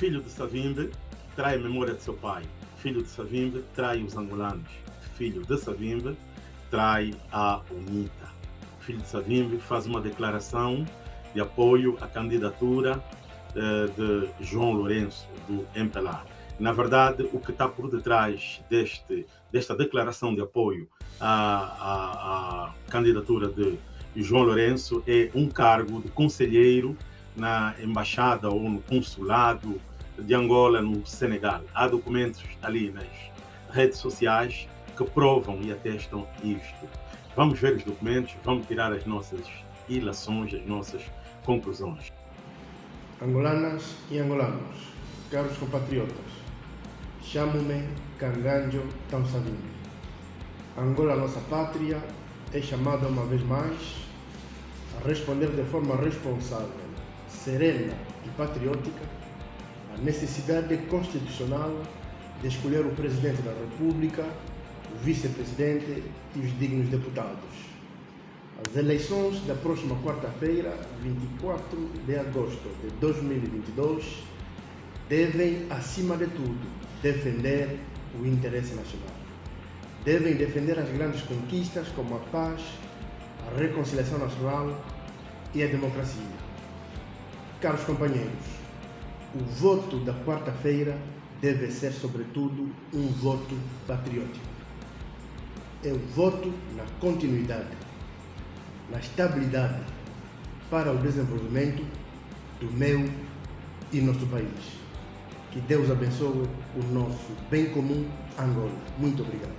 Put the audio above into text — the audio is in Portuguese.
Filho de Savimbe trai a memória de seu pai. Filho de Savimbe trai os angolanos. Filho de Savimbe trai a UNITA. Filho de Savimbe faz uma declaração de apoio à candidatura eh, de João Lourenço, do MPLA. Na verdade, o que está por detrás deste, desta declaração de apoio à, à, à candidatura de João Lourenço é um cargo de conselheiro na embaixada ou no consulado de Angola no Senegal. Há documentos ali nas redes sociais que provam e atestam isto. Vamos ver os documentos, vamos tirar as nossas ilações, as nossas conclusões. Angolanas e angolanos, caros compatriotas, chamo-me Canganjo Tamsavimbi. Angola, nossa pátria, é chamada uma vez mais a responder de forma responsável, serena e patriótica à necessidade constitucional de escolher o Presidente da República, o Vice-Presidente e os dignos deputados. As eleições da próxima quarta-feira, 24 de agosto de 2022, devem, acima de tudo, defender o interesse nacional. Devem defender as grandes conquistas como a paz, a reconciliação nacional e a democracia. Caros companheiros, o voto da quarta-feira deve ser, sobretudo, um voto patriótico. É o voto na continuidade, na estabilidade para o desenvolvimento do meu e nosso país. Que Deus abençoe o nosso bem comum Angola. Muito obrigado.